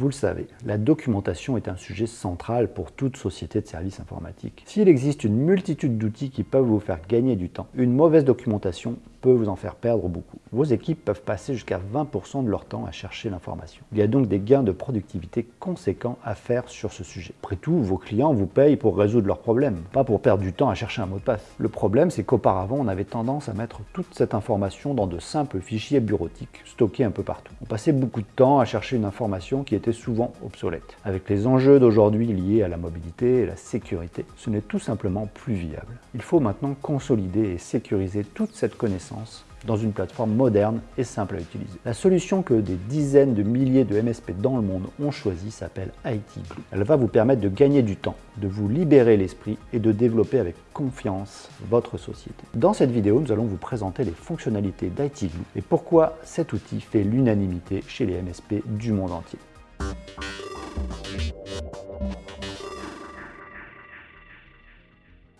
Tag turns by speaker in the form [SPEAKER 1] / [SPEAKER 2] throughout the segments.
[SPEAKER 1] Vous le savez, la documentation est un sujet central pour toute société de services informatiques. S'il existe une multitude d'outils qui peuvent vous faire gagner du temps, une mauvaise documentation peut vous en faire perdre beaucoup. Vos équipes peuvent passer jusqu'à 20% de leur temps à chercher l'information. Il y a donc des gains de productivité conséquents à faire sur ce sujet. Après tout, vos clients vous payent pour résoudre leurs problèmes, pas pour perdre du temps à chercher un mot de passe. Le problème, c'est qu'auparavant, on avait tendance à mettre toute cette information dans de simples fichiers bureautiques stockés un peu partout. On passait beaucoup de temps à chercher une information qui était souvent obsolète. Avec les enjeux d'aujourd'hui liés à la mobilité et la sécurité, ce n'est tout simplement plus viable. Il faut maintenant consolider et sécuriser toute cette connaissance dans une plateforme moderne et simple à utiliser. La solution que des dizaines de milliers de MSP dans le monde ont choisi s'appelle IT. Elle va vous permettre de gagner du temps, de vous libérer l'esprit et de développer avec confiance votre société. Dans cette vidéo, nous allons vous présenter les fonctionnalités d'IT Glue et pourquoi cet outil fait l'unanimité chez les MSP du monde entier.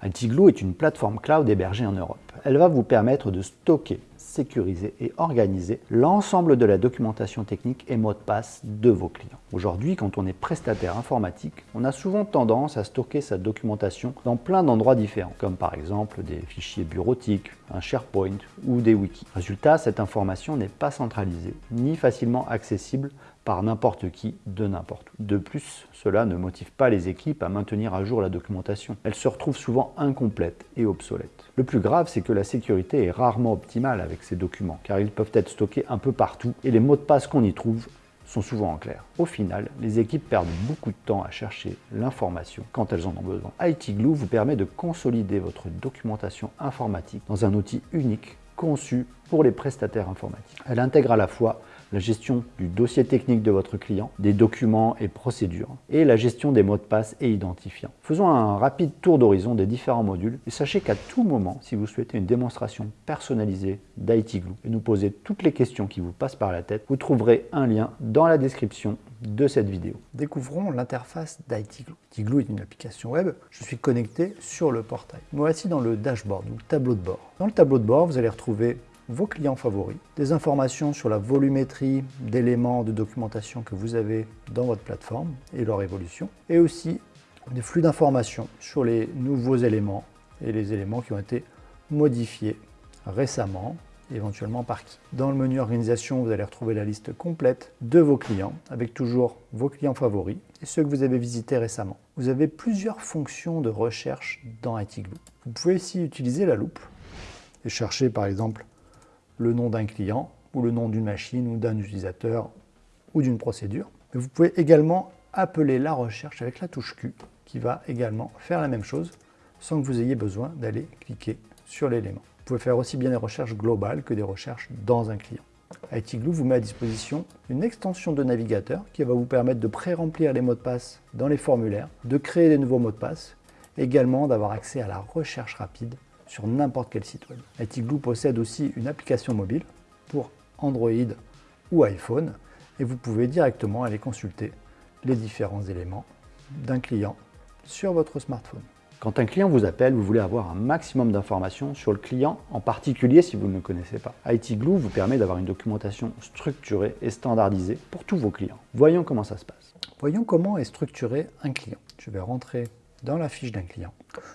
[SPEAKER 1] ITGlue est une plateforme cloud hébergée en Europe. Elle va vous permettre de stocker, sécuriser et organiser l'ensemble de la documentation technique et mots de passe de vos clients. Aujourd'hui, quand on est prestataire informatique, on a souvent tendance à stocker sa documentation dans plein d'endroits différents, comme par exemple des fichiers bureautiques, un SharePoint ou des wikis. Résultat, cette information n'est pas centralisée ni facilement accessible par n'importe qui de n'importe où. De plus, cela ne motive pas les équipes à maintenir à jour la documentation. Elle se retrouve souvent incomplète et obsolète. Le plus grave, c'est que la sécurité est rarement optimale avec ces documents, car ils peuvent être stockés un peu partout et les mots de passe qu'on y trouve sont souvent en clair. Au final, les équipes perdent beaucoup de temps à chercher l'information quand elles en ont besoin. IT Glue vous permet de consolider votre documentation informatique dans un outil unique conçu pour les prestataires informatiques. Elle intègre à la fois la gestion du dossier technique de votre client, des documents et procédures, et la gestion des mots de passe et identifiants. Faisons un rapide tour d'horizon des différents modules et sachez qu'à tout moment, si vous souhaitez une démonstration personnalisée d'ITGlue et nous poser toutes les questions qui vous passent par la tête, vous trouverez un lien dans la description de cette vidéo.
[SPEAKER 2] Découvrons l'interface d'ITGlue. ITGlue est une application web. Je suis connecté sur le portail. Voici dans le dashboard, le tableau de bord. Dans le tableau de bord, vous allez retrouver vos clients favoris, des informations sur la volumétrie d'éléments de documentation que vous avez dans votre plateforme et leur évolution, et aussi des flux d'informations sur les nouveaux éléments et les éléments qui ont été modifiés récemment, éventuellement par qui. Dans le menu organisation, vous allez retrouver la liste complète de vos clients, avec toujours vos clients favoris et ceux que vous avez visités récemment. Vous avez plusieurs fonctions de recherche dans ITGlue. Vous pouvez aussi utiliser la loupe et chercher par exemple le nom d'un client ou le nom d'une machine ou d'un utilisateur ou d'une procédure. Vous pouvez également appeler la recherche avec la touche Q qui va également faire la même chose sans que vous ayez besoin d'aller cliquer sur l'élément. Vous pouvez faire aussi bien des recherches globales que des recherches dans un client. ITGlue vous met à disposition une extension de navigateur qui va vous permettre de pré-remplir les mots de passe dans les formulaires, de créer des nouveaux mots de passe, également d'avoir accès à la recherche rapide sur n'importe quel site web. ITGlue possède aussi une application mobile pour Android ou iPhone et vous pouvez directement aller consulter les différents éléments d'un client sur votre smartphone.
[SPEAKER 1] Quand un client vous appelle, vous voulez avoir un maximum d'informations sur le client, en particulier si vous ne le connaissez pas. ITGlue vous permet d'avoir une documentation structurée et standardisée pour tous vos clients. Voyons comment ça se passe.
[SPEAKER 2] Voyons comment est structuré un client. Je vais rentrer dans la fiche d'un client.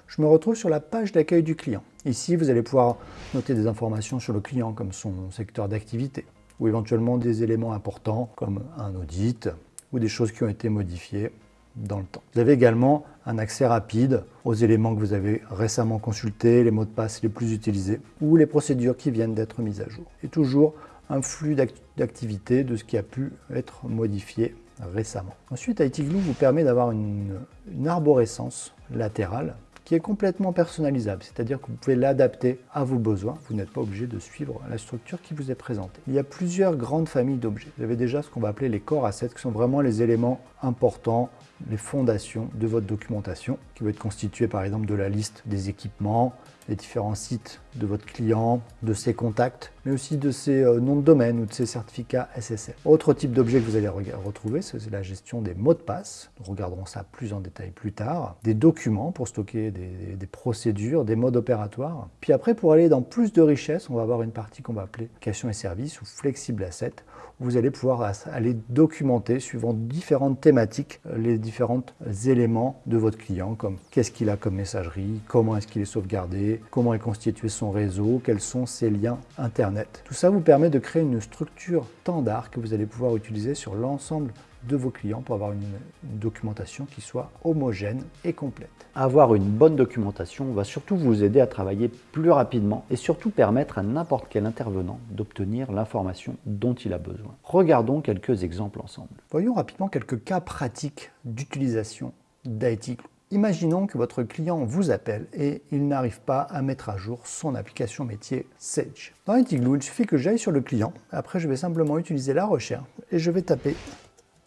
[SPEAKER 2] Je me retrouve sur la page d'accueil du client. Ici, vous allez pouvoir noter des informations sur le client comme son secteur d'activité ou éventuellement des éléments importants comme un audit ou des choses qui ont été modifiées dans le temps. Vous avez également un accès rapide aux éléments que vous avez récemment consultés, les mots de passe les plus utilisés ou les procédures qui viennent d'être mises à jour. Et toujours un flux d'activité de ce qui a pu être modifié récemment. Ensuite, ITGlue vous permet d'avoir une, arborescence latérale qui est complètement personnalisable, c'est-à-dire que vous pouvez l'adapter à vos besoins. Vous n'êtes pas obligé de suivre la structure qui vous est présentée. Il y a plusieurs grandes familles d'objets. Vous avez déjà ce qu'on va appeler les core assets, qui sont vraiment les éléments importants, les fondations de votre documentation, qui va être constituée par exemple de la liste des équipements, les différents sites de votre client, de ses contacts, mais aussi de ses euh, noms de domaine ou de ses certificats SSL. Autre type d'objet que vous allez retrouver, c'est la gestion des mots de passe. Nous regarderons ça plus en détail plus tard. Des documents pour stocker des, procédures, des modes opératoires. Puis après, pour aller dans plus de richesse, on va avoir une partie qu'on va appeler question et services ou flexible asset, vous allez pouvoir aller documenter suivant différentes thématiques euh, les différents éléments de votre client, comme qu'est-ce qu'il a comme messagerie, comment est-ce qu'il est sauvegardé, comment est constitué son réseau, quels sont ses liens Internet. Tout ça vous permet de créer une structure standard que vous allez pouvoir utiliser sur l'ensemble de vos clients pour avoir une, documentation qui soit homogène et complète.
[SPEAKER 1] Avoir une bonne documentation va surtout vous aider à travailler plus rapidement et surtout permettre à n'importe quel intervenant d'obtenir l'information dont il a besoin. Regardons quelques exemples ensemble.
[SPEAKER 2] Voyons rapidement quelques cas pratiques d'utilisation d'IT Imaginons que votre client vous appelle et il n'arrive pas à mettre à jour son application métier Sage. Dans IT il suffit que j'aille sur le client. Après, je vais simplement utiliser la recherche et je vais taper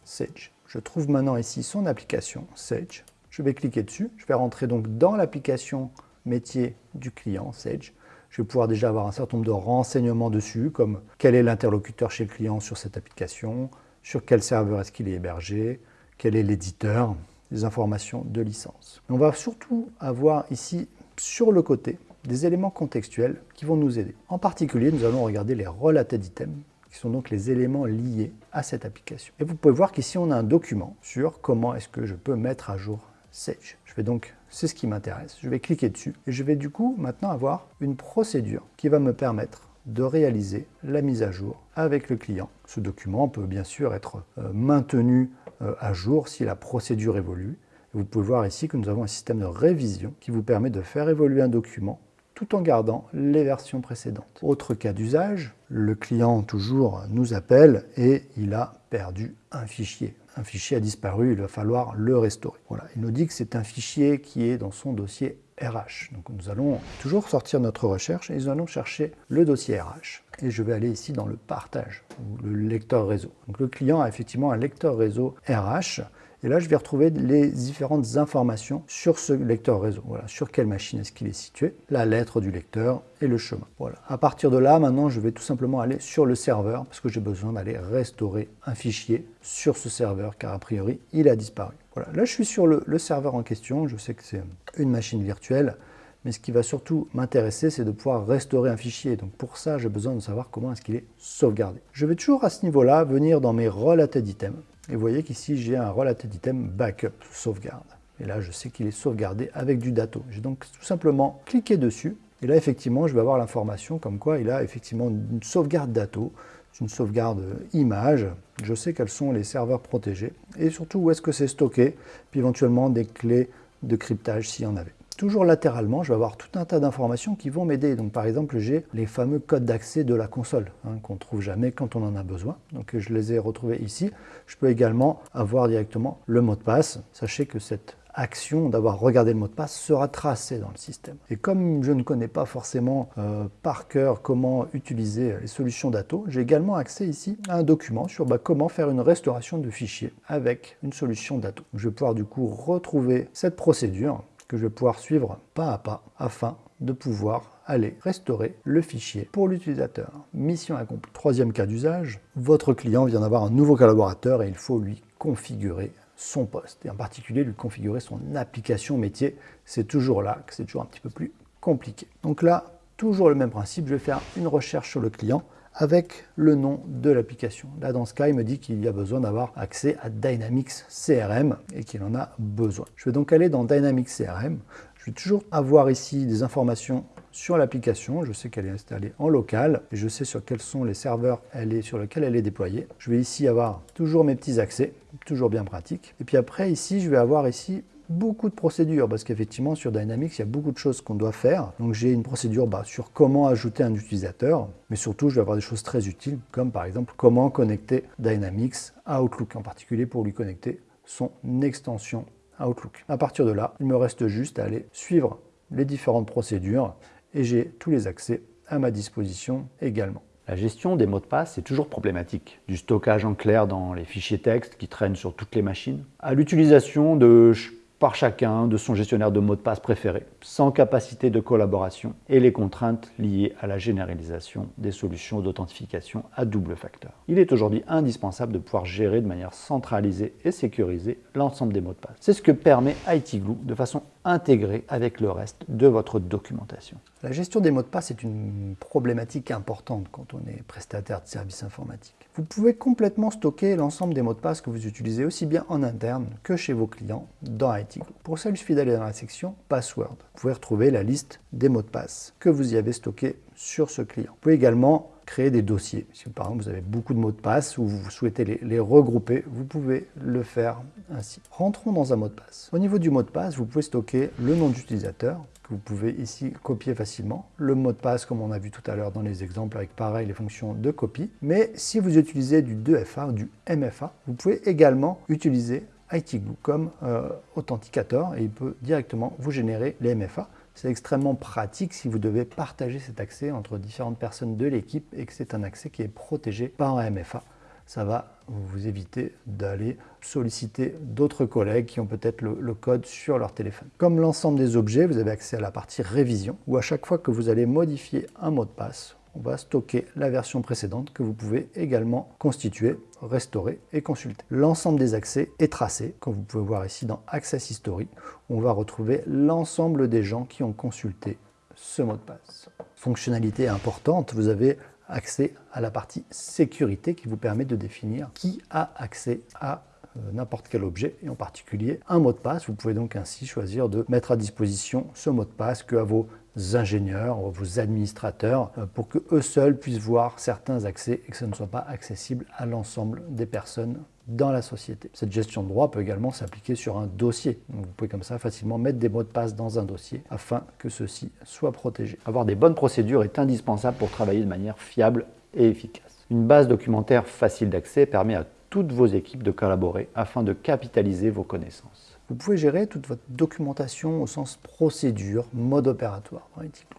[SPEAKER 2] Sage. Je trouve maintenant ici son application Sage. Je vais cliquer dessus. Je vais rentrer donc dans l'application métier du client Sage. Je vais pouvoir déjà avoir un certain nombre de renseignements dessus, comme quel est l'interlocuteur chez le client sur cette application, sur quel serveur est-ce qu'il est hébergé, quel est l'éditeur, les informations de licence. On va surtout avoir ici, sur le côté, des éléments contextuels qui vont nous aider. En particulier, nous allons regarder les related items, qui sont donc les éléments liés à cette application. Et vous pouvez voir qu'ici, on a un document sur comment est-ce que je peux mettre à jour Sage. Je vais donc, c'est ce qui m'intéresse, je vais cliquer dessus et je vais du coup maintenant avoir une procédure qui va me permettre de réaliser la mise à jour avec le client. Ce document peut bien sûr être euh, maintenu euh, à jour si la procédure évolue. Vous pouvez voir ici que nous avons un système de révision qui vous permet de faire évoluer un document tout en gardant les versions précédentes. Autre cas d'usage, le client toujours nous appelle et il a perdu un fichier. Un fichier a disparu, il va falloir le restaurer. Voilà, il nous dit que c'est un fichier qui est dans son dossier RH. Donc nous allons toujours sortir notre recherche et nous allons chercher le dossier RH. Et je vais aller ici dans le partage, ou le lecteur réseau. Le client a effectivement un lecteur réseau RH et là, je vais retrouver les différentes informations sur ce lecteur réseau. Voilà, sur quelle machine est-ce qu'il est situé, la lettre du lecteur et le chemin. Voilà. À partir de là, maintenant, je vais tout simplement aller sur le serveur parce que j'ai besoin d'aller restaurer un fichier sur ce serveur car a priori, il a disparu. Voilà. Là, je suis sur le, le serveur en question. Je sais que c'est une machine virtuelle. Mais ce qui va surtout m'intéresser, c'est de pouvoir restaurer un fichier. Donc pour ça, j'ai besoin de savoir comment est-ce qu'il est sauvegardé. Je vais toujours à ce niveau-là venir dans mes related items et vous voyez qu'ici, j'ai un related item backup, sauvegarde. Et là, je sais qu'il est sauvegardé avec du dato. J'ai donc tout simplement cliqué dessus. Et là, effectivement, je vais avoir l'information comme quoi il a effectivement une sauvegarde dato, une sauvegarde image. Je sais quels sont les serveurs protégés et surtout où est-ce que c'est stocké, puis éventuellement des clés de cryptage s'il y en avait. Toujours latéralement, je vais avoir tout un tas d'informations qui vont m'aider. Donc par exemple, j'ai les fameux codes d'accès de la console hein, qu'on ne trouve jamais quand on en a besoin. Donc je les ai retrouvés ici. Je peux également avoir directement le mot de passe. Sachez que cette action d'avoir regardé le mot de passe sera tracée dans le système. Et comme je ne connais pas forcément euh, par cœur comment utiliser les solutions d'Ato, j'ai également accès ici à un document sur bah, comment faire une restauration de fichiers avec une solution d'Ato. Je vais pouvoir du coup retrouver cette procédure que je vais pouvoir suivre pas à pas afin de pouvoir aller restaurer le fichier pour l'utilisateur. Mission accomplie. Troisième cas d'usage, votre client vient d'avoir un nouveau collaborateur et il faut lui configurer son poste, et en particulier lui configurer son application métier. C'est toujours là que c'est toujours un petit peu plus compliqué. Donc là, toujours le même principe, je vais faire une recherche sur le client, avec le nom de l'application. Là, dans ce cas, il me dit qu'il y a besoin d'avoir accès à Dynamics CRM et qu'il en a besoin. Je vais donc aller dans Dynamics CRM. Je vais toujours avoir ici des informations sur l'application. Je sais qu'elle est installée en local et je sais sur quels sont les serveurs elle est, sur lesquels elle est déployée. Je vais ici avoir toujours mes petits accès, toujours bien pratique. Et puis après, ici, je vais avoir ici beaucoup de procédures parce qu'effectivement sur Dynamics il y a beaucoup de choses qu'on doit faire. Donc j'ai une procédure bah, sur comment ajouter un utilisateur, mais surtout je vais avoir des choses très utiles comme par exemple comment connecter Dynamics à Outlook, en particulier pour lui connecter son extension Outlook. À partir de là, il me reste juste à aller suivre les différentes procédures et j'ai tous les accès à ma disposition également.
[SPEAKER 1] La gestion des mots de passe est toujours problématique. Du stockage en clair dans les fichiers texte qui traînent sur toutes les machines, à l'utilisation de par chacun de son gestionnaire de mots de passe préféré, sans capacité de collaboration et les contraintes liées à la généralisation des solutions d'authentification à double facteur. Il est aujourd'hui indispensable de pouvoir gérer de manière centralisée et sécurisée l'ensemble des mots de passe. C'est ce que permet ITGlue de façon intégrée avec le reste de votre documentation.
[SPEAKER 2] La gestion des mots de passe est une problématique importante quand on est prestataire de services informatiques. Vous pouvez complètement stocker l'ensemble des mots de passe que vous utilisez aussi bien en interne que chez vos clients dans IT Pour ça, il suffit d'aller dans la section Password. Vous pouvez retrouver la liste des mots de passe que vous y avez stockés sur ce client. Vous pouvez également créer des dossiers. Si par exemple vous avez beaucoup de mots de passe ou vous souhaitez les, regrouper, vous pouvez le faire ainsi. Rentrons dans un mot de passe. Au niveau du mot de passe, vous pouvez stocker le nom d'utilisateur, que vous pouvez ici copier facilement. Le mot de passe, comme on a vu tout à l'heure dans les exemples, avec pareil les fonctions de copie. Mais si vous utilisez du 2FA ou du MFA, vous pouvez également utiliser ITGlue comme euh, authenticateur et il peut directement vous générer les MFA. C'est extrêmement pratique si vous devez partager cet accès entre différentes personnes de l'équipe et que c'est un accès qui est protégé par un MFA. Ça va vous éviter d'aller solliciter d'autres collègues qui ont peut-être le, code sur leur téléphone. Comme l'ensemble des objets, vous avez accès à la partie révision, où à chaque fois que vous allez modifier un mot de passe, on va stocker la version précédente que vous pouvez également constituer, restaurer et consulter. L'ensemble des accès est tracé, comme vous pouvez voir ici dans Access History, où on va retrouver l'ensemble des gens qui ont consulté ce mot de passe. Fonctionnalité importante, vous avez accès à la partie sécurité qui vous permet de définir qui a accès à euh, n'importe quel objet et en particulier un mot de passe. Vous pouvez donc ainsi choisir de mettre à disposition ce mot de passe que à vos ingénieurs, vos administrateurs, euh, pour que eux seuls puissent voir certains accès et que ce ne soit pas accessible à l'ensemble des personnes dans la société. Cette gestion de droit peut également s'appliquer sur un dossier. vous pouvez comme ça facilement mettre des mots de passe dans un dossier afin que ceux-ci soient protégés.
[SPEAKER 1] Avoir des bonnes procédures est indispensable pour travailler de manière fiable et efficace. Une base documentaire facile d'accès permet à toutes vos équipes de collaborer afin de capitaliser vos connaissances.
[SPEAKER 2] Vous pouvez gérer toute votre documentation au sens procédure, mode opératoire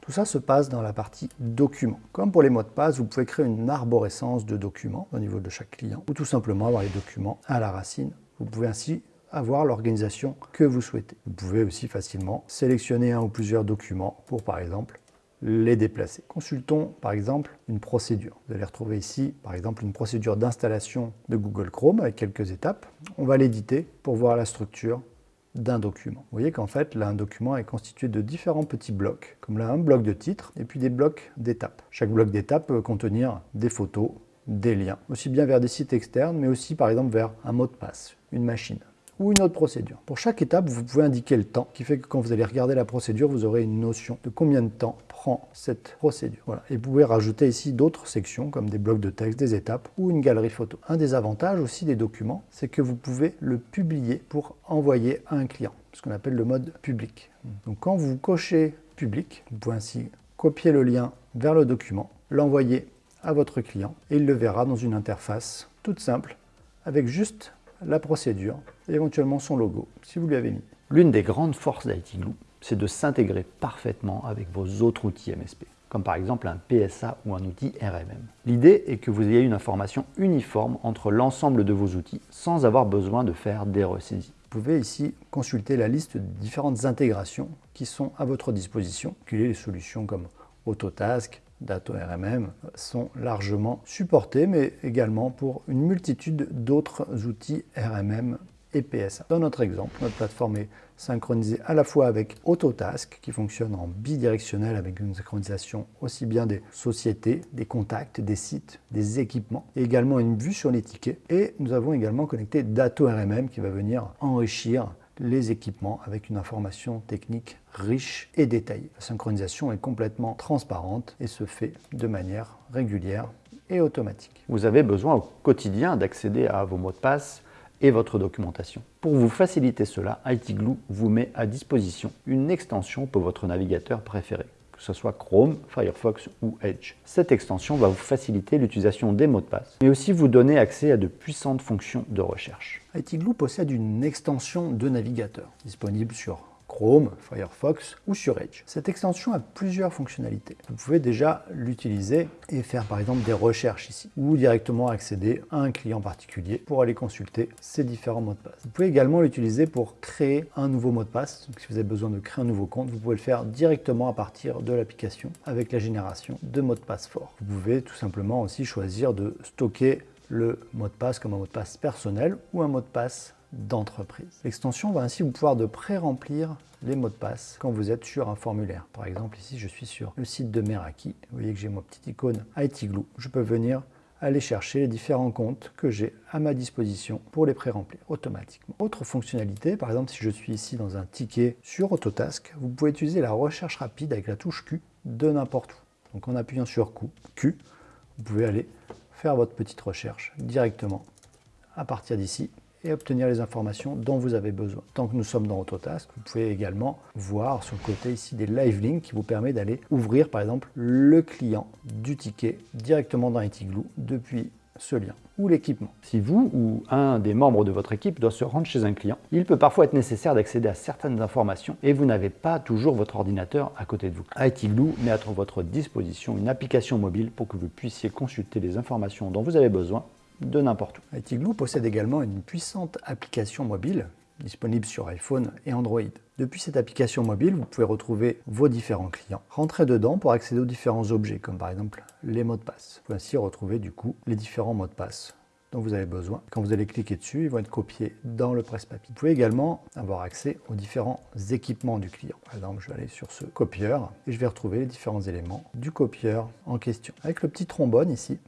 [SPEAKER 2] Tout ça se passe dans la partie documents. Comme pour les mots de passe, vous pouvez créer une arborescence de documents au niveau de chaque client ou tout simplement avoir les documents à la racine. Vous pouvez ainsi avoir l'organisation que vous souhaitez. Vous pouvez aussi facilement sélectionner un ou plusieurs documents pour par exemple les déplacer. Consultons par exemple une procédure. Vous allez retrouver ici par exemple une procédure d'installation de Google Chrome avec quelques étapes. On va l'éditer pour voir la structure d'un document. Vous voyez qu'en fait, là, un document est constitué de différents petits blocs, comme là, un bloc de titre et puis des blocs d'étapes. Chaque bloc d'étapes peut contenir des photos, des liens, aussi bien vers des sites externes, mais aussi par exemple vers un mot de passe, une machine ou une autre procédure. Pour chaque étape, vous pouvez indiquer le temps, qui fait que quand vous allez regarder la procédure, vous aurez une notion de combien de temps cette procédure. Et vous pouvez rajouter ici d'autres sections, comme des blocs de texte, des étapes ou une galerie photo. Un des avantages aussi des documents, c'est que vous pouvez le publier pour envoyer à un client, ce qu'on appelle le mode public. Donc quand vous cochez public, vous pouvez ainsi copier le lien vers le document, l'envoyer à votre client et il le verra dans une interface toute simple avec juste la procédure et éventuellement son logo, si vous lui avez mis.
[SPEAKER 1] L'une des grandes forces d'ITGlue, c'est de s'intégrer parfaitement avec vos autres outils MSP, comme par exemple un PSA ou un outil RMM. L'idée est que vous ayez une information uniforme entre l'ensemble de vos outils sans avoir besoin de faire des ressaisies.
[SPEAKER 2] Vous pouvez ici consulter la liste de différentes intégrations qui sont à votre disposition, les solutions comme Autotask, Dato RMM sont largement supportés, mais également pour une multitude d'autres outils RMM et PSA. Dans notre exemple, notre plateforme est synchronisée à la fois avec Autotask, qui fonctionne en bidirectionnel avec une synchronisation aussi bien des sociétés, des contacts, des sites, des équipements, et également une vue sur les tickets. Et nous avons également connecté Dato RMM qui va venir enrichir les équipements avec une information technique riche et détaillée. La synchronisation est complètement transparente et se fait de manière régulière et automatique.
[SPEAKER 1] Vous avez besoin au quotidien d'accéder à vos mots de passe et votre documentation. Pour vous faciliter cela, ITGlue vous met à disposition une extension pour votre navigateur préféré que ce soit Chrome, Firefox ou Edge. Cette extension va vous faciliter l'utilisation des mots de passe, mais aussi vous donner accès à de puissantes fonctions de recherche.
[SPEAKER 2] ITGlue possède une extension de navigateur disponible sur Chrome, Firefox ou sur Edge. Cette extension a plusieurs fonctionnalités. Vous pouvez déjà l'utiliser et faire par exemple des recherches ici ou directement accéder à un client particulier pour aller consulter ces différents mots de passe. Vous pouvez également l'utiliser pour créer un nouveau mot de passe. Donc, si vous avez besoin de créer un nouveau compte, vous pouvez le faire directement à partir de l'application avec la génération de mots de passe forts. Vous pouvez tout simplement aussi choisir de stocker le mot de passe comme un mot de passe personnel ou un mot de passe d'entreprise. L'extension va ainsi vous pouvoir de pré-remplir les mots de passe quand vous êtes sur un formulaire. Par exemple, ici, je suis sur le site de Meraki. Vous voyez que j'ai ma petite icône ITGlue. Je peux venir aller chercher les différents comptes que j'ai à ma disposition pour les pré-remplir automatiquement. Autre fonctionnalité, par exemple si je suis ici dans un ticket sur Autotask, vous pouvez utiliser la recherche rapide avec la touche Q de n'importe où. Donc en appuyant sur Q, vous pouvez aller faire votre petite recherche directement à partir d'ici et obtenir les informations dont vous avez besoin. Tant que nous sommes dans Autotask, vous pouvez également voir sur le côté ici des live links qui vous permet d'aller ouvrir par exemple le client du ticket directement dans Etigloo depuis ce lien ou l'équipement.
[SPEAKER 1] Si vous ou un des membres de votre équipe doit se rendre chez un client, il peut parfois être nécessaire d'accéder à certaines informations et vous n'avez pas toujours votre ordinateur à côté de vous. Etigloo met à votre disposition une application mobile pour que vous puissiez consulter les informations dont vous avez besoin de n'importe où.
[SPEAKER 2] ITGlue possède également une puissante application mobile disponible sur iPhone et Android. Depuis cette application mobile, vous pouvez retrouver vos différents clients. Rentrez dedans pour accéder aux différents objets, comme par exemple les mots de passe. Vous pouvez ainsi retrouver du coup les différents mots de passe dont vous avez besoin. Quand vous allez cliquer dessus, ils vont être copiés dans le presse-papier. Vous pouvez également avoir accès aux différents équipements du client. Par exemple, je vais aller sur ce copieur et je vais retrouver les différents éléments du copieur en question. Avec le petit trombone ici,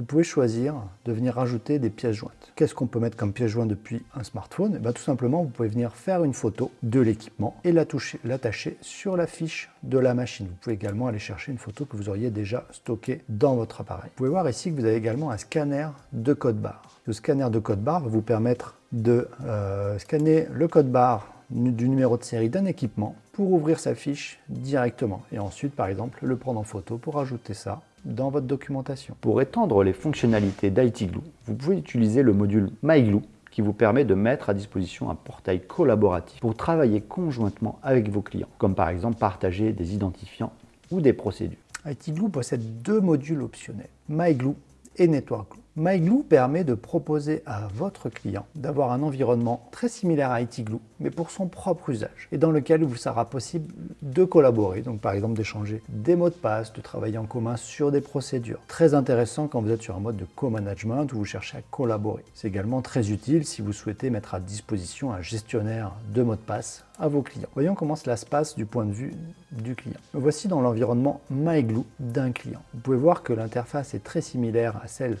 [SPEAKER 2] vous pouvez choisir de venir rajouter des pièces jointes. Qu'est-ce qu'on peut mettre comme pièce jointe depuis un smartphone? Eh Tout simplement, vous pouvez venir faire une photo de l'équipement et l'attacher sur la fiche de la machine. Vous pouvez également aller chercher une photo que vous auriez déjà stockée dans votre appareil. Vous pouvez voir ici que vous avez également un scanner de code barre. Le scanner de code barre va vous permettre de euh, scanner le code barre du numéro de série d'un équipement pour ouvrir sa fiche directement et ensuite par exemple le prendre en photo pour ajouter ça dans votre documentation.
[SPEAKER 1] Pour étendre les fonctionnalités d'ITglue, vous pouvez utiliser le module MyGlue qui vous permet de mettre à disposition un portail collaboratif pour travailler conjointement avec vos clients, comme par exemple partager des identifiants ou des procédures.
[SPEAKER 2] ITglue possède deux modules optionnels, MyGlue et NetworkGlue. MyGlue permet de proposer à votre client d'avoir un environnement très similaire à ITglue, mais pour son propre usage, et dans lequel il vous sera possible de collaborer, donc par exemple d'échanger des mots de passe, de travailler en commun sur des procédures. Très intéressant quand vous êtes sur un mode de co-management où vous cherchez à collaborer. C'est également très utile si vous souhaitez mettre à disposition un gestionnaire de mots de passe à vos clients. Voyons comment cela se passe du point de vue du client. voici dans l'environnement MyGlue d'un client. Vous pouvez voir que l'interface est très similaire à celle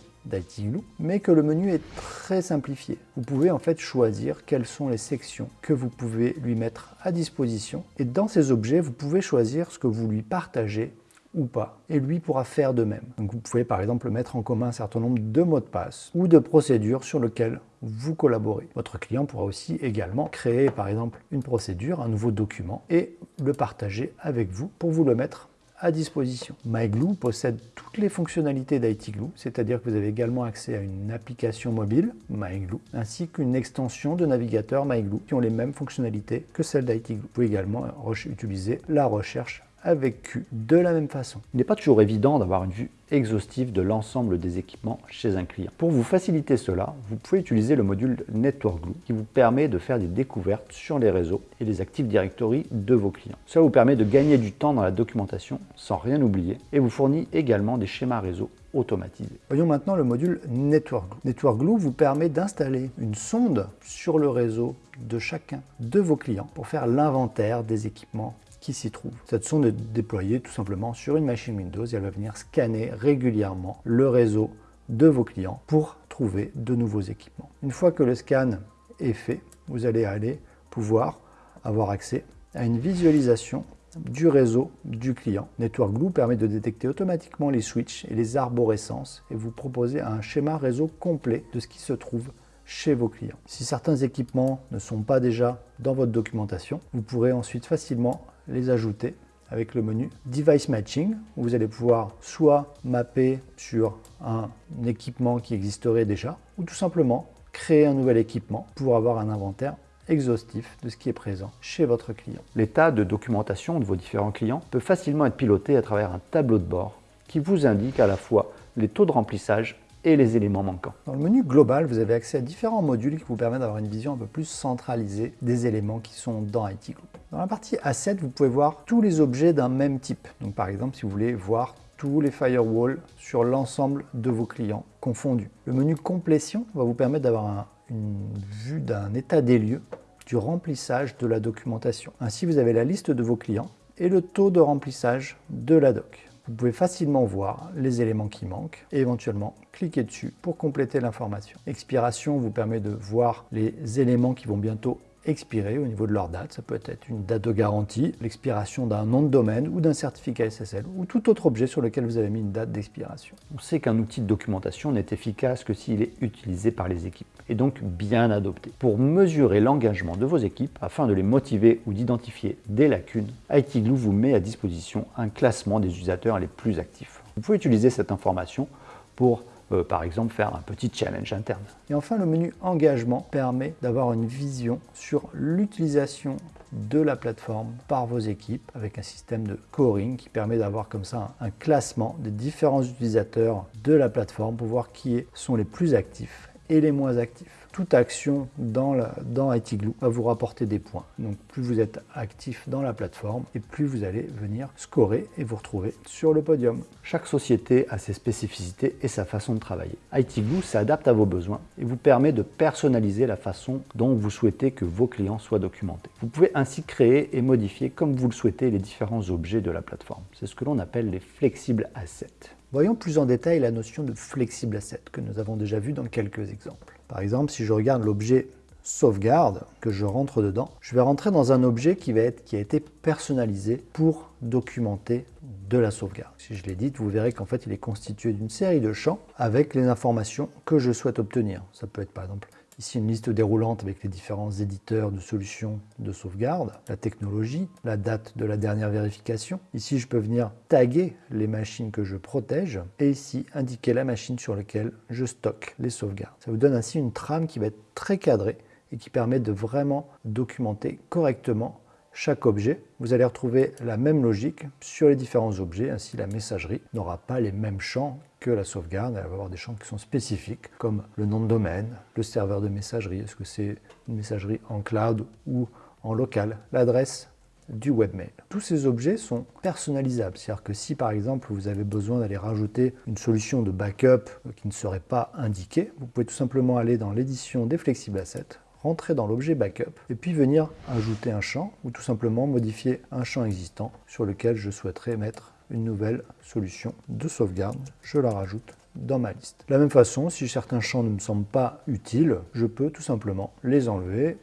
[SPEAKER 2] mais que le menu est très simplifié. Vous pouvez en fait choisir quelles sont les sections que vous pouvez lui mettre à disposition. Et dans ces objets, vous pouvez choisir ce que vous lui partagez ou pas, et lui pourra faire de même. Vous pouvez par exemple mettre en commun un certain nombre de mots de passe ou de procédures sur lesquelles vous collaborez. Votre client pourra aussi également créer par exemple une procédure, un nouveau document et le partager avec vous pour vous le mettre disposition. MyGlue possède toutes les fonctionnalités d'ITglue, c'est-à-dire que vous avez également accès à une application mobile, MyGlue, ainsi qu'une extension de navigateur MyGlue qui ont les mêmes fonctionnalités que celles d'ITglue. Vous pouvez également utiliser la recherche avec Q de la même façon.
[SPEAKER 1] Il n'est pas toujours évident d'avoir une vue exhaustive de l'ensemble des équipements chez un client. Pour vous faciliter cela, vous pouvez utiliser le module Network Glue qui vous permet de faire des découvertes sur les réseaux et les Active Directory de vos clients. Cela vous permet de gagner du temps dans la documentation sans rien oublier et vous fournit également des schémas réseau automatisés.
[SPEAKER 2] Voyons maintenant le module Network Glue. Network Glue vous permet d'installer une sonde sur le réseau de chacun de vos clients pour faire l'inventaire des équipements qui s'y trouve. Cette sonde est déployée tout simplement sur une machine Windows et elle va venir scanner régulièrement le réseau de vos clients pour trouver de nouveaux équipements. Une fois que le scan est fait, vous allez aller pouvoir avoir accès à une visualisation du réseau du client. Network Glue permet de détecter automatiquement les switches et les arborescences et vous proposer un schéma réseau complet de ce qui se trouve chez vos clients. Si certains équipements ne sont pas déjà dans votre documentation, vous pourrez ensuite facilement les ajouter avec le menu Device Matching, où vous allez pouvoir soit mapper sur un équipement qui existerait déjà, ou tout simplement créer un nouvel équipement pour avoir un inventaire exhaustif de ce qui est présent chez votre client.
[SPEAKER 1] L'état de documentation de vos différents clients peut facilement être piloté à travers un tableau de bord qui vous indique à la fois les taux de remplissage et les éléments manquants.
[SPEAKER 2] Dans le menu global, vous avez accès à différents modules qui vous permettent d'avoir une vision un peu plus centralisée des éléments qui sont dans IT Group. Dans la partie Asset, vous pouvez voir tous les objets d'un même type. Donc par exemple, si vous voulez voir tous les firewalls sur l'ensemble de vos clients confondus. Le menu Complétion va vous permettre d'avoir une vue d'un état des lieux du remplissage de la documentation. Ainsi, vous avez la liste de vos clients et le taux de remplissage de la doc. Vous pouvez facilement voir les éléments qui manquent et éventuellement cliquer dessus pour compléter l'information. Expiration vous permet de voir les éléments qui vont bientôt expirer au niveau de leur date. Ça peut être une date de garantie, l'expiration d'un nom de domaine ou d'un certificat SSL ou tout autre objet sur lequel vous avez mis une date d'expiration.
[SPEAKER 1] On sait qu'un outil de documentation n'est efficace que s'il est utilisé par les équipes et donc bien adopté. Pour mesurer l'engagement de vos équipes afin de les motiver ou d'identifier des lacunes, ITGlue vous met à disposition un classement des utilisateurs les plus actifs. Vous pouvez utiliser cette information pour par exemple faire un petit challenge interne.
[SPEAKER 2] Et enfin, le menu engagement permet d'avoir une vision sur l'utilisation de la plateforme par vos équipes avec un système de scoring qui permet d'avoir comme ça un, classement des différents utilisateurs de la plateforme pour voir qui sont les plus actifs et les moins actifs toute action dans, la, dans va vous rapporter des points. Donc plus vous êtes actif dans la plateforme et plus vous allez venir scorer et vous retrouver sur le podium.
[SPEAKER 1] Chaque société a ses spécificités et sa façon de travailler. ITGlue s'adapte à vos besoins et vous permet de personnaliser la façon dont vous souhaitez que vos clients soient documentés. Vous pouvez ainsi créer et modifier comme vous le souhaitez les différents objets de la plateforme. C'est ce que l'on appelle les flexibles assets.
[SPEAKER 2] Voyons plus en détail la notion de flexible asset que nous avons déjà vu dans quelques exemples. Par exemple, si je regarde l'objet sauvegarde, que je rentre dedans, je vais rentrer dans un objet qui, a été personnalisé pour documenter de la sauvegarde. Si je l'édite, vous verrez qu'en fait, il est constitué d'une série de champs avec les informations que je souhaite obtenir. Ça peut être par exemple Ici, une liste déroulante avec les différents éditeurs de solutions de sauvegarde, la technologie, la date de la dernière vérification. Ici, je peux venir taguer les machines que je protège et ici, indiquer la machine sur laquelle je stocke les sauvegardes. Ça vous donne ainsi une trame qui va être très cadrée et qui permet de vraiment documenter correctement chaque objet, vous allez retrouver la même logique sur les différents objets. Ainsi, la messagerie n'aura pas les mêmes champs que la sauvegarde. Elle va avoir des champs qui sont spécifiques, comme le nom de domaine, le serveur de messagerie, est-ce que c'est une messagerie en cloud ou en local, l'adresse du webmail. Tous ces objets sont personnalisables, c'est-à-dire que si par exemple vous avez besoin d'aller rajouter une solution de backup qui ne serait pas indiquée, vous pouvez tout simplement aller dans l'édition des Flexible Assets, rentrer dans l'objet backup et puis venir ajouter un champ ou tout simplement modifier un champ existant sur lequel je souhaiterais mettre une nouvelle solution de sauvegarde. Je la rajoute dans ma liste. De la même façon, si certains champs ne me semblent pas utiles, je peux tout simplement les enlever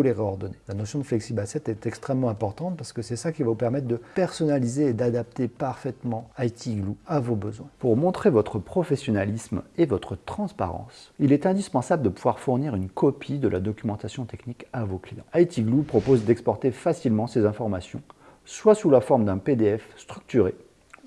[SPEAKER 2] les réordonner. La notion de Flexible Asset est extrêmement importante parce que c'est ça qui va vous permettre de personnaliser et d'adapter parfaitement IT Glue à vos besoins.
[SPEAKER 1] Pour montrer votre professionnalisme et votre transparence, il est indispensable de pouvoir fournir une copie de la documentation technique à vos clients. IT Glue propose d'exporter facilement ces informations, soit sous la forme d'un PDF structuré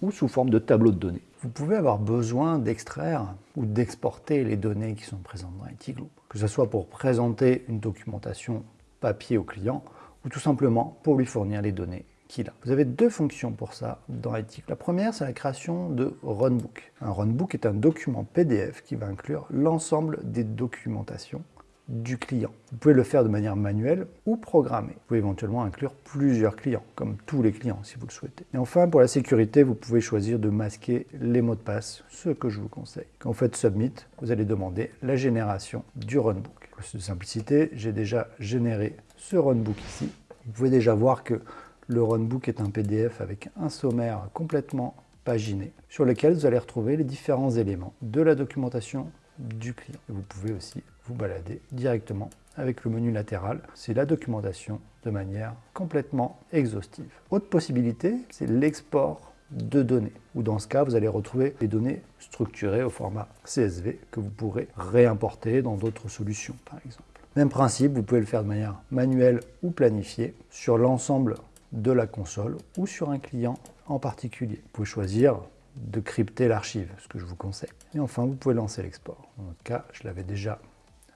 [SPEAKER 1] ou sous forme de tableau de données.
[SPEAKER 2] Vous pouvez avoir besoin d'extraire ou d'exporter les données qui sont présentes dans ITGlue, que ce soit pour présenter une documentation papier au client ou tout simplement pour lui fournir les données qu'il a. Vous avez deux fonctions pour ça dans ITGlue. La première, c'est la création de runbook. Un runbook est un document PDF qui va inclure l'ensemble des documentations du client. Vous pouvez le faire de manière manuelle ou programmée. Vous pouvez éventuellement inclure plusieurs clients, comme tous les clients si vous le souhaitez. Et enfin, pour la sécurité, vous pouvez choisir de masquer les mots de passe, ce que je vous conseille. Quand vous faites Submit, vous allez demander la génération du runbook. Pour de simplicité, j'ai déjà généré ce runbook ici. Vous pouvez déjà voir que le runbook est un PDF avec un sommaire complètement paginé sur lequel vous allez retrouver les différents éléments de la documentation du client. vous pouvez aussi vous balader directement avec le menu latéral. C'est la documentation de manière complètement exhaustive. Autre possibilité, c'est l'export de données, ou dans ce cas, vous allez retrouver les données structurées au format CSV que vous pourrez réimporter dans d'autres solutions, par exemple. Même principe, vous pouvez le faire de manière manuelle ou planifiée sur l'ensemble de la console ou sur un client en particulier. Vous pouvez choisir de crypter l'archive, ce que je vous conseille. Et enfin, vous pouvez lancer l'export. Dans notre cas, je l'avais déjà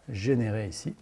[SPEAKER 2] généré ici.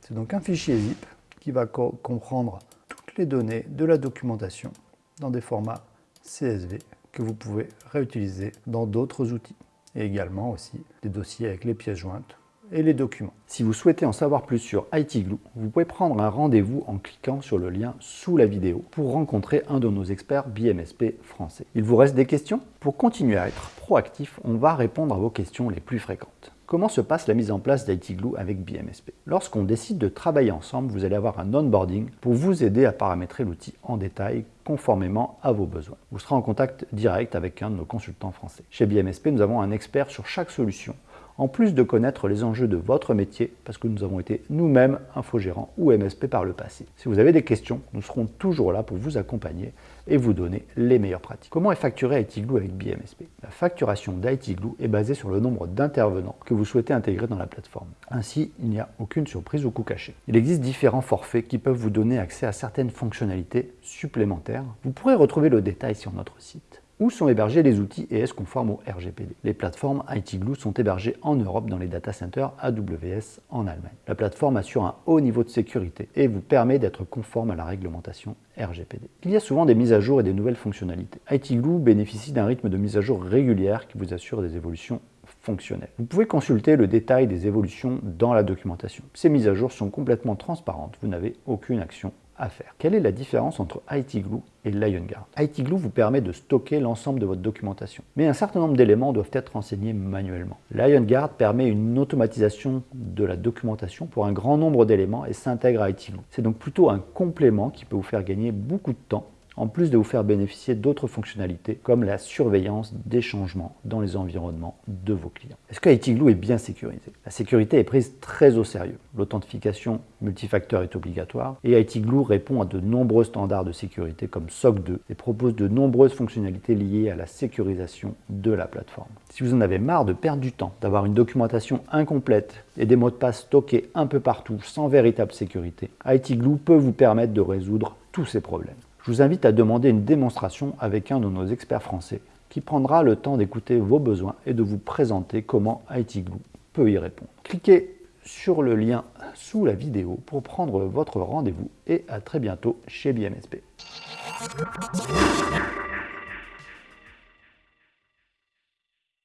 [SPEAKER 2] C'est donc un fichier zip qui va comprendre toutes les données de la documentation dans des formats CSV que vous pouvez réutiliser dans d'autres outils. Et également aussi des dossiers avec les pièces jointes et les documents.
[SPEAKER 1] Si vous souhaitez en savoir plus sur ITGlue, vous pouvez prendre un rendez-vous en cliquant sur le lien sous la vidéo pour rencontrer un de nos experts BMSP français. Il vous reste des questions? Pour continuer à être proactif, on va répondre à vos questions les plus fréquentes. Comment se passe la mise en place d'IT Glue avec BMSP Lorsqu'on décide de travailler ensemble, vous allez avoir un onboarding pour vous aider à paramétrer l'outil en détail conformément à vos besoins. Vous serez en contact direct avec un de nos consultants français. Chez BMSP, nous avons un expert sur chaque solution en plus de connaître les enjeux de votre métier, parce que nous avons été nous-mêmes infogérants ou MSP par le passé. Si vous avez des questions, nous serons toujours là pour vous accompagner et vous donner les meilleures pratiques. Comment est facturé ITGlue avec BMSP La facturation d'ITGlue est basée sur le nombre d'intervenants que vous souhaitez intégrer dans la plateforme. Ainsi, il n'y a aucune surprise ou coût caché. Il existe différents forfaits qui peuvent vous donner accès à certaines fonctionnalités supplémentaires. Vous pourrez retrouver le détail sur notre site. Où sont hébergés les outils ES conformes au RGPD Les plateformes IT Glue sont hébergées en Europe dans les data centers AWS en Allemagne. La plateforme assure un haut niveau de sécurité et vous permet d'être conforme à la réglementation RGPD. Il y a souvent des mises à jour et des nouvelles fonctionnalités. IT Glue bénéficie d'un rythme de mise à jour régulière qui vous assure des évolutions fonctionnelles. Vous pouvez consulter le détail des évolutions dans la documentation. Ces mises à jour sont complètement transparentes, vous n'avez aucune action à faire. Quelle est la différence entre IT Glue et LionGuard? IT Glue vous permet de stocker l'ensemble de votre documentation, mais un certain nombre d'éléments doivent être renseignés manuellement. LionGuard permet une automatisation de la documentation pour un grand nombre d'éléments et s'intègre à IT Glue. C'est donc plutôt un complément qui peut vous faire gagner beaucoup de temps en plus de vous faire bénéficier d'autres fonctionnalités comme la surveillance des changements dans les environnements de vos clients. Est-ce que ITGlue est bien sécurisé? La sécurité est prise très au sérieux. L'authentification multifacteur est obligatoire et ITGlue répond à de nombreux standards de sécurité comme SOC 2 et propose de nombreuses fonctionnalités liées à la sécurisation de la plateforme. Si vous en avez marre de perdre du temps, d'avoir une documentation incomplète et des mots de passe stockés un peu partout sans véritable sécurité, ITGlue peut vous permettre de résoudre tous ces problèmes je vous invite à demander une démonstration avec un de nos experts français qui prendra le temps d'écouter vos besoins et de vous présenter comment IT Glue peut y répondre. Cliquez sur le lien sous la vidéo pour prendre votre rendez-vous et à très bientôt chez BMSP.